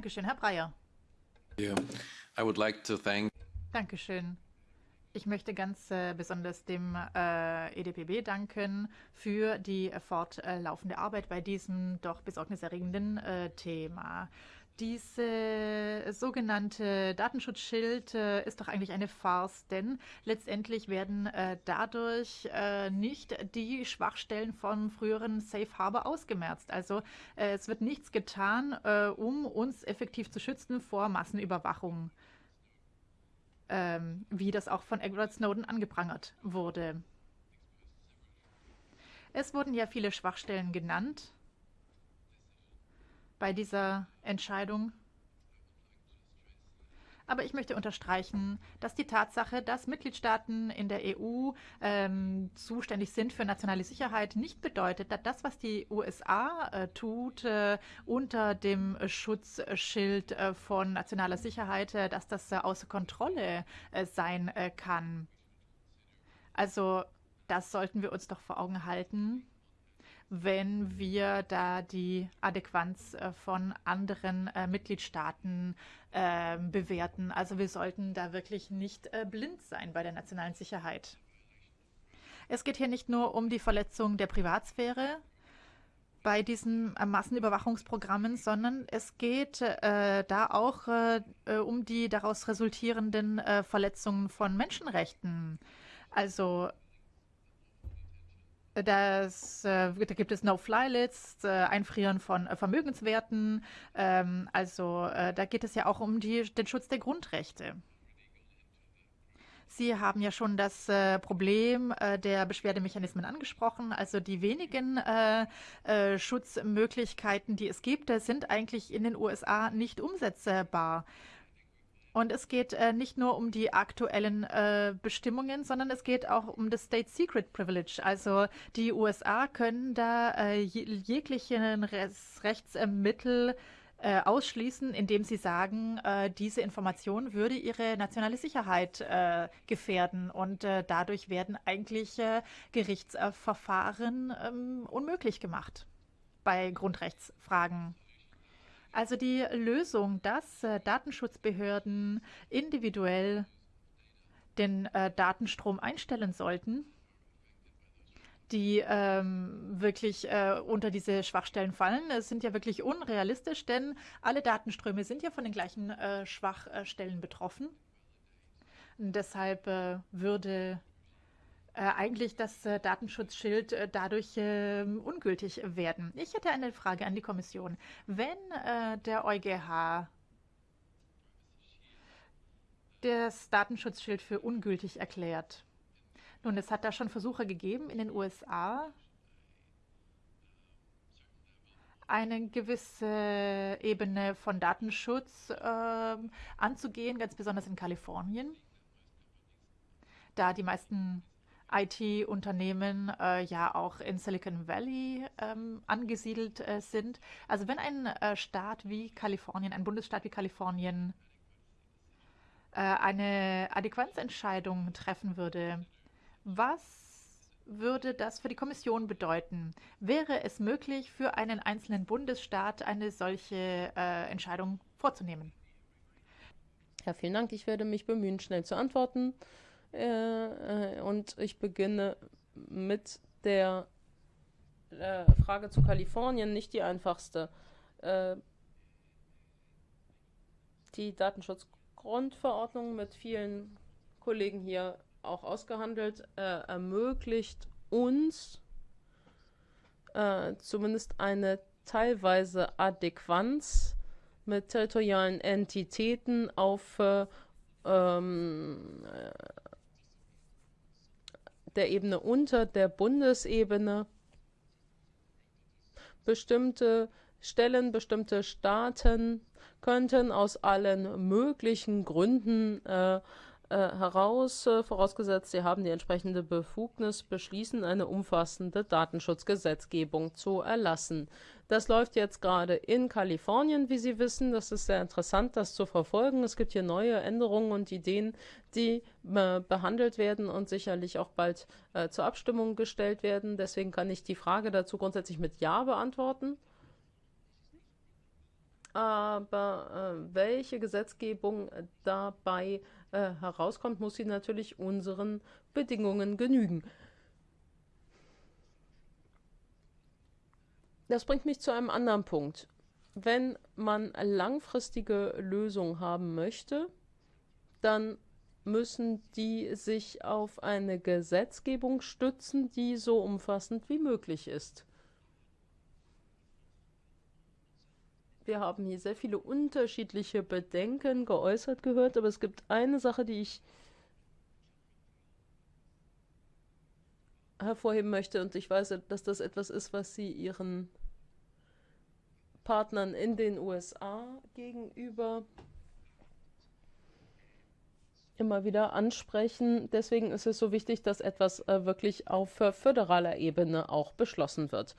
Dankeschön, Herr Breyer. Yeah. I would like to thank Dankeschön. Ich möchte ganz äh, besonders dem äh, EDPB danken für die fortlaufende Arbeit bei diesem doch besorgniserregenden äh, Thema. Diese sogenannte Datenschutzschild äh, ist doch eigentlich eine Farce, denn letztendlich werden äh, dadurch nicht die Schwachstellen vom früheren Safe Harbor ausgemerzt. Also es wird nichts getan, um uns effektiv zu schützen vor Massenüberwachung ähm, wie das auch von Edward Snowden angeprangert wurde. Es wurden ja viele Schwachstellen genannt bei dieser Entscheidung. Aber ich möchte unterstreichen, dass die Tatsache, dass Mitgliedstaaten in der EU ähm, zuständig sind für nationale Sicherheit, nicht bedeutet, dass das, was die USA äh, tut, äh, unter dem Schutzschild äh, von nationaler Sicherheit, äh, dass das äh, außer Kontrolle äh, sein kann. Also das sollten wir uns doch vor Augen halten wenn wir da die Adäquanz äh, von anderen äh, Mitgliedstaaten äh, bewerten. Also wir sollten da wirklich nicht äh, blind sein bei der nationalen Sicherheit. Es geht hier nicht nur um die Verletzung der Privatsphäre bei diesen äh, Massenüberwachungsprogrammen, sondern es geht äh, da auch um die daraus resultierenden Verletzungen von Menschenrechten. Also das, äh, da gibt es No-Fly-Lists, äh, Einfrieren von äh, Vermögenswerten. Ähm, also äh, da geht es ja auch um die, den Schutz der Grundrechte. Sie haben ja schon das äh, Problem äh, der Beschwerdemechanismen angesprochen. Also die wenigen Schutzmöglichkeiten, die es gibt, sind eigentlich in den USA nicht umsetzbar. Und es geht äh, nicht nur um die aktuellen äh, Bestimmungen, sondern es geht auch um das State Secret Privilege. Also die USA können da äh, jeglichen Rechtsmittel äh, ausschließen, indem sie sagen, äh, diese Information würde ihre nationale Sicherheit äh, gefährden. Und dadurch werden eigentlich Gerichtsverfahren ähm, unmöglich gemacht bei Grundrechtsfragen. Also die Lösung, dass äh, Datenschutzbehörden individuell den äh, Datenstrom einstellen sollten, die ähm, wirklich äh, unter diese Schwachstellen fallen, es sind ja wirklich unrealistisch, denn alle Datenströme sind ja von den gleichen äh, Schwachstellen betroffen. Und deshalb äh, würde äh, eigentlich das äh, Datenschutzschild äh, dadurch ähm, ungültig werden. Ich hätte eine Frage an die Kommission. Wenn der EuGH das Datenschutzschild für ungültig erklärt, nun, es hat da schon Versuche gegeben in den USA, eine gewisse Ebene von Datenschutz äh, anzugehen, ganz besonders in Kalifornien, da die meisten IT-Unternehmen äh, ja auch in Silicon Valley ähm, angesiedelt äh, sind. Also wenn ein äh, Staat wie Kalifornien, ein Bundesstaat wie Kalifornien äh, eine Adäquanzentscheidung treffen würde, was würde das für die Kommission bedeuten? Wäre es möglich, für einen einzelnen Bundesstaat eine solche äh, Entscheidung vorzunehmen? Ja, vielen Dank. Ich werde mich bemühen, schnell zu antworten. Äh, äh, und ich beginne mit der äh, Frage zu Kalifornien, nicht die einfachste. Äh, die Datenschutzgrundverordnung mit vielen Kollegen hier auch ausgehandelt, äh, ermöglicht uns äh, zumindest eine teilweise Adäquanz mit territorialen Entitäten auf ähm, der Ebene unter der Bundesebene. Bestimmte Stellen, bestimmte Staaten könnten aus allen möglichen Gründen äh, heraus, äh, vorausgesetzt sie haben die entsprechende Befugnis, beschließen, eine umfassende Datenschutzgesetzgebung zu erlassen. Das läuft jetzt gerade in Kalifornien, wie Sie wissen. Das ist sehr interessant, das zu verfolgen. Es gibt hier neue Änderungen und Ideen, die äh, behandelt werden und sicherlich auch bald äh, zur Abstimmung gestellt werden. Deswegen kann ich die Frage dazu grundsätzlich mit Ja beantworten. Aber äh, welche Gesetzgebung dabei äh, herauskommt, muss sie natürlich unseren Bedingungen genügen. Das bringt mich zu einem anderen Punkt. Wenn man langfristige Lösungen haben möchte, dann müssen die sich auf eine Gesetzgebung stützen, die so umfassend wie möglich ist. Wir haben hier sehr viele unterschiedliche Bedenken geäußert gehört, aber es gibt eine Sache, die ich hervorheben möchte und ich weiß, dass das etwas ist, was Sie Ihren Partnern in den USA gegenüber immer wieder ansprechen. Deswegen ist es so wichtig, dass etwas äh, wirklich auf föderaler Ebene auch beschlossen wird.